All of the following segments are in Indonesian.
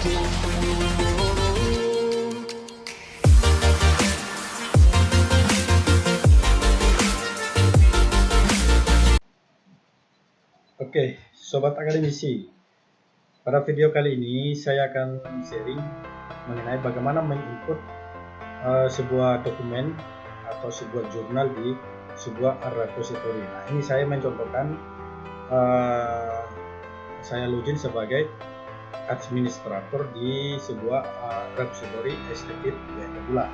Oke, sobat akademisi. Pada video kali ini saya akan sharing mengenai bagaimana menginput uh, sebuah dokumen atau sebuah jurnal di sebuah repository. Nah, ini saya mencontohkan uh, saya login sebagai administrator di sebuah uh, repository STP Pula.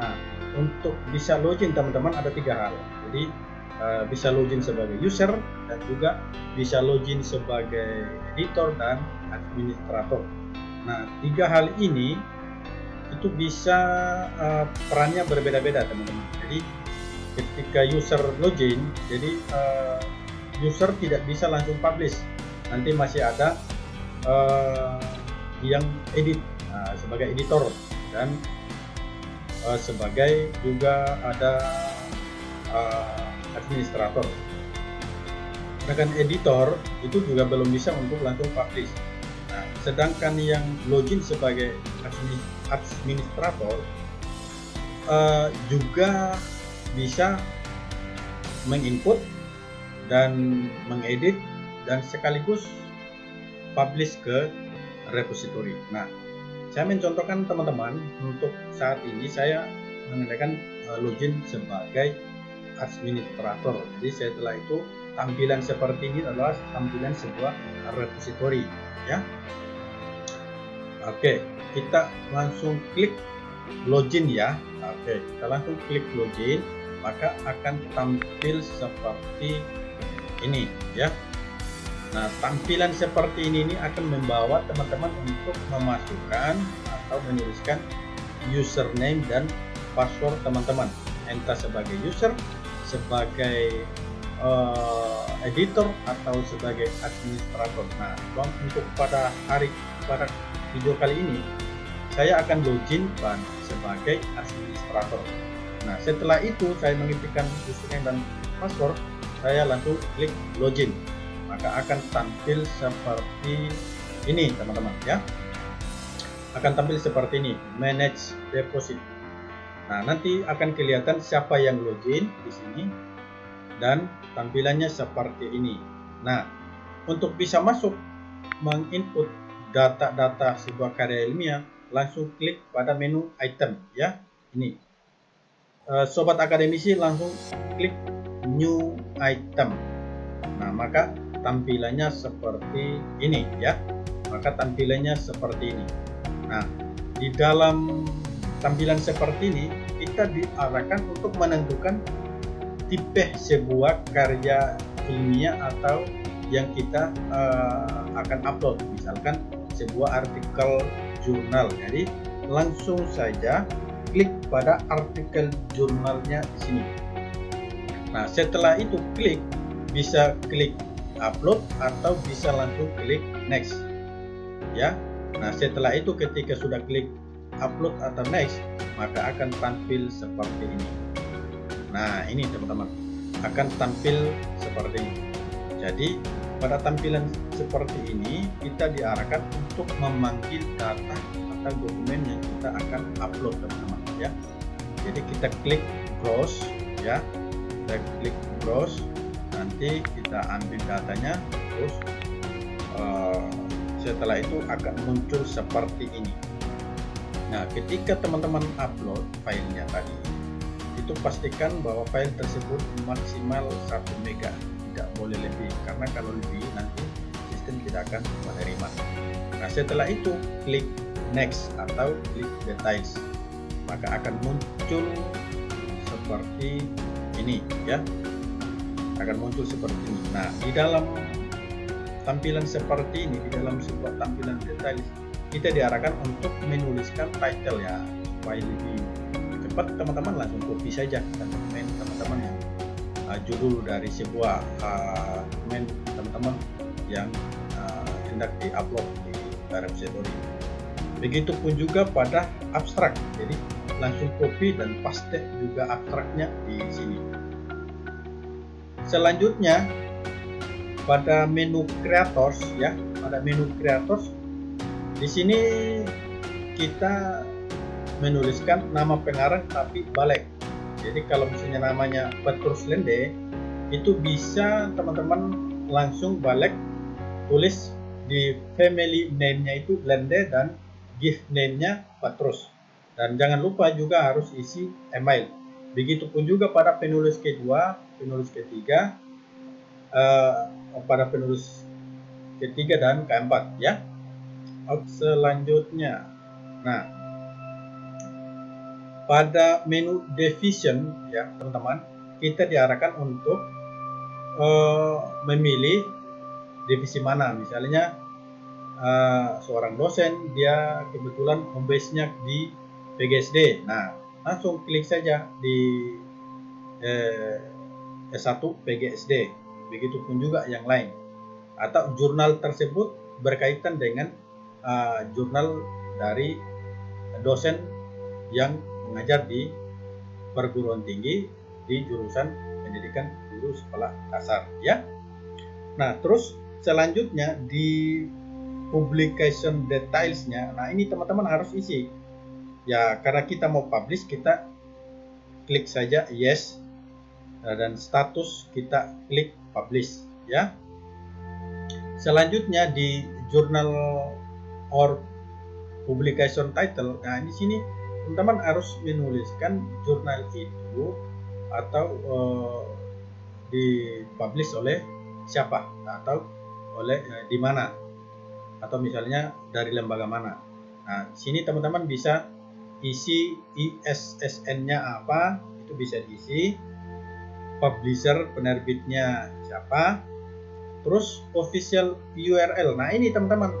Nah, untuk bisa login teman-teman ada tiga hal. Jadi Eh, bisa login sebagai user dan juga bisa login sebagai editor dan administrator. Nah, tiga hal ini itu bisa uh, perannya berbeda-beda teman-teman. Jadi ketika user login, jadi uh, user tidak bisa langsung publish. Nanti masih ada uh, yang edit nah, sebagai editor dan uh, sebagai juga ada uh, administrator. Sedangkan editor itu juga belum bisa untuk langsung publish. Nah, sedangkan yang login sebagai administrator uh, juga bisa menginput dan mengedit dan sekaligus publish ke repository. Nah, saya mencontohkan teman-teman untuk saat ini saya menggunakan uh, login sebagai administrator. Jadi setelah itu tampilan seperti ini adalah tampilan sebuah repository ya. Oke, kita langsung klik login ya. Oke, kita langsung klik login, maka akan tampil seperti ini ya. Nah, tampilan seperti ini, ini akan membawa teman-teman untuk memasukkan atau menuliskan username dan password teman-teman entah sebagai user sebagai uh, editor atau sebagai administrator. Nah, untuk pada hari pada video kali ini saya akan login ban sebagai administrator. Nah, setelah itu saya mengetikkan username dan password, saya langsung klik login. Maka akan tampil seperti ini, teman-teman ya. Akan tampil seperti ini, manage deposit. Nah, nanti akan kelihatan siapa yang login di sini dan tampilannya seperti ini. Nah, untuk bisa masuk menginput data-data sebuah karya ilmiah, langsung klik pada menu item ya. Ini. Eh, sobat akademisi langsung klik new item. Nah, maka tampilannya seperti ini ya. Maka tampilannya seperti ini. Nah, di dalam tampilan seperti ini kita diarahkan untuk menentukan tipe sebuah karya ilmiah atau yang kita uh, akan upload misalkan sebuah artikel jurnal jadi langsung saja klik pada artikel jurnalnya di sini nah setelah itu klik bisa klik upload atau bisa langsung klik next. Ya. Nah setelah itu ketika sudah klik upload atau next maka akan tampil seperti ini. Nah ini teman-teman akan tampil seperti ini. Jadi pada tampilan seperti ini kita diarahkan untuk memanggil data atau dokumen yang kita akan upload teman-teman ya. Jadi kita klik browse ya. Kita klik browse nanti kita ambil datanya terus uh, setelah itu akan muncul seperti ini Nah, ketika teman-teman upload filenya tadi, itu pastikan bahwa file tersebut maksimal 1 mega, tidak boleh lebih, karena kalau lebih nanti sistem tidak akan menerima. Nah, setelah itu klik next atau klik details, maka akan muncul seperti ini ya. Akan muncul seperti ini. Nah, di dalam tampilan seperti ini, di dalam sebuah tampilan details kita diarahkan untuk menuliskan title ya supaya lebih cepat. Teman-teman langsung copy saja dan dokumen teman-teman yang uh, judul dari sebuah uh, dokumen teman-teman yang uh, hendak di-upload di repository. Begitupun juga pada abstrak. Jadi langsung copy dan paste juga abstraknya di sini selanjutnya pada menu creators ya pada menu creators di sini kita menuliskan nama pengarang tapi balik. Jadi kalau misalnya namanya Petrus Lende itu bisa teman-teman langsung balik tulis di family name-nya itu Lende dan gift name-nya Petrus. Dan jangan lupa juga harus isi email begitupun juga pada penulis kedua penulis ketiga uh, pada penulis ketiga dan keempat ya. Selanjutnya. Nah pada menu division ya teman-teman kita diarahkan untuk uh, memilih divisi mana. Misalnya uh, seorang dosen dia kebetulan home base-nya di PGSD nah langsung klik saja di uh, S1 PGSD begitupun juga yang lain atau jurnal tersebut berkaitan dengan uh, jurnal dari dosen yang mengajar di perguruan tinggi di jurusan pendidikan guru sekolah dasar ya. Nah, terus selanjutnya di publication detailsnya, nah ini teman-teman harus isi. Ya, karena kita mau publish, kita klik saja yes nah, dan status kita klik publish ya. Selanjutnya di journal or publication title, nah di sini teman-teman harus menuliskan jurnal itu atau uh, dipublish oleh siapa atau oleh uh, di mana atau misalnya dari lembaga mana. Nah, sini teman-teman bisa isi ISSN-nya apa, itu bisa diisi. Publisher penerbitnya siapa. Terus official URL. Nah, ini teman-teman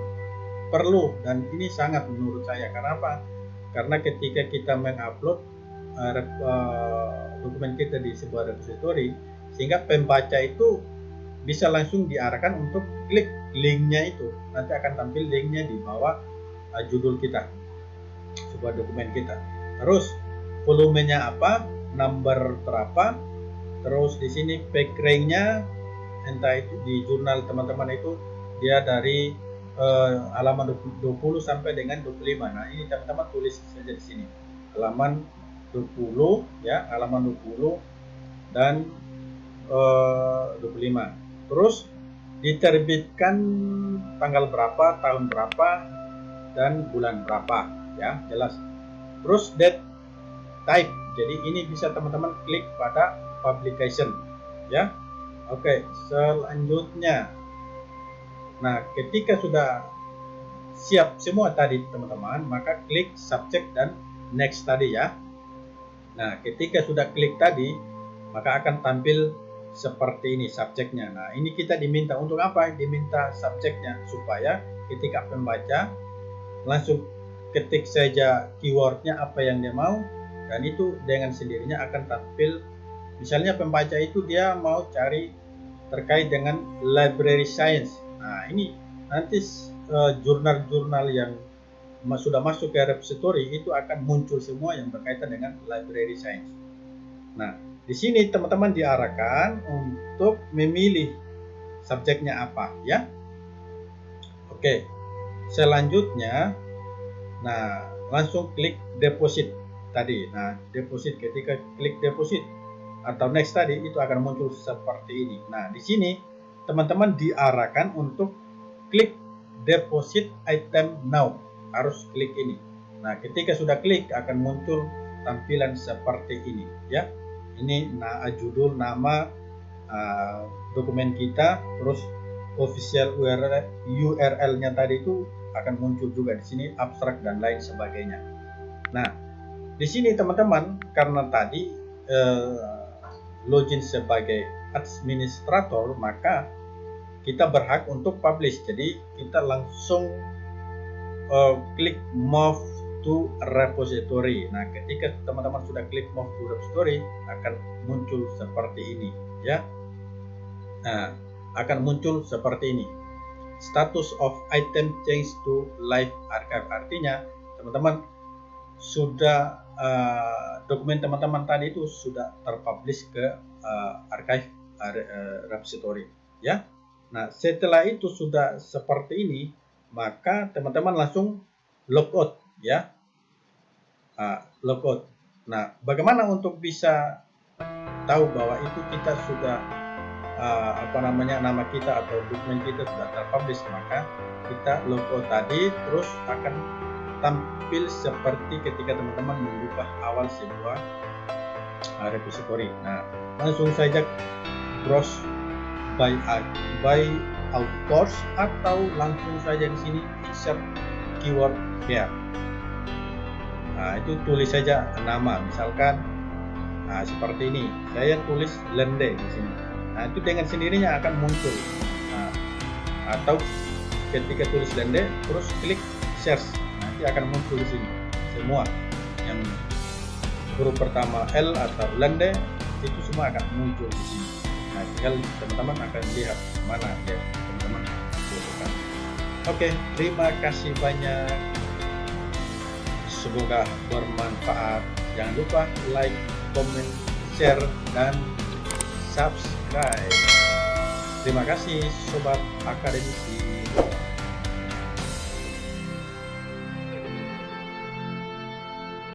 perlu dan ini sangat menurut saya karena apa? karena ketika kita mengupload uh, dokumen kita di sebuah repository sehingga pembaca itu bisa langsung diarahkan untuk klik linknya itu nanti akan tampil linknya di bawah uh, judul kita sebuah dokumen kita terus volumenya apa number berapa terus di sini back ranknya entah itu di jurnal teman-teman itu dia dari uh, halaman 20 sampai dengan 25. Nah, ini teman-teman tulis saja di sini. Halaman 20 ya, halaman 20 dan uh, 25. Terus diterbitkan tanggal berapa, tahun berapa dan bulan berapa ya, jelas. Terus date type. Jadi ini bisa teman-teman klik pada publication ya. Oke, selanjutnya Nah, ketika sudah siap semua tadi teman-teman, maka klik subject dan next tadi ya. Nah, ketika sudah klik tadi, maka akan tampil seperti ini subjeknya. Nah, ini kita diminta untuk apa? Diminta subjeknya supaya ketika pembaca langsung ketik saja keywordnya apa yang dia mau dan itu dengan sendirinya akan tampil misalnya pembaca itu dia mau cari terkait dengan library science Nah, ini nanti eh, jurnal-jurnal uh, yang sudah masuk ke repository itu akan muncul semua yang berkaitan dengan library science. Nah, di sini teman-teman diarahkan untuk memilih subjeknya apa ya. Oke. Selanjutnya nah langsung klik deposit tadi. Nah, deposit ketika klik deposit atau next tadi itu akan muncul seperti ini. Nah, di sini teman-teman diarahkan untuk klik deposit item now harus klik ini nah ketika sudah klik akan muncul tampilan seperti ini ya ini nah, judul nama uh, dokumen kita terus official URL URL-nya tadi itu akan muncul juga di sini abstrak dan lain sebagainya. Nah di sini teman-teman karena tadi uh, login sebagai administrator maka kita berhak untuk publish. Jadi kita langsung uh, klik move to repository. Nah ketika teman-teman sudah klik move to repository akan muncul seperti ini ya. Nah akan muncul seperti ini status of item change to live archive. Artinya teman-teman sudah uh, dokumen teman-teman tadi itu sudah terpublish ke uh, archive uh, repository ya. Nah, setelah itu sudah seperti ini, maka teman-teman langsung logout ya. Uh, logout nah bagaimana untuk bisa tahu bahwa itu kita sudah uh, apa namanya nama kita atau dokumen kita sudah terpublish maka kita logo tadi terus akan tampil seperti ketika teman-teman membuka awal sebuah uh, repository. Nah langsung saja browse by by authors atau langsung saja di sini insert keyword here. Nah itu tulis saja nama misalkan nah seperti ini. Saya tulis lende di sini nah itu dengan sendirinya akan muncul. Nah, atau ketika tulis lende terus klik search nanti akan muncul di sini. Semua yang huruf pertama L atau lende itu semua akan muncul di sini. Nah tinggal teman-teman akan lihat mana ya teman-teman butuhkan. Oke terima kasih banyak. Semoga bermanfaat. Jangan lupa like komen, share, dan subscribe. Terima kasih Sobat Akademisi.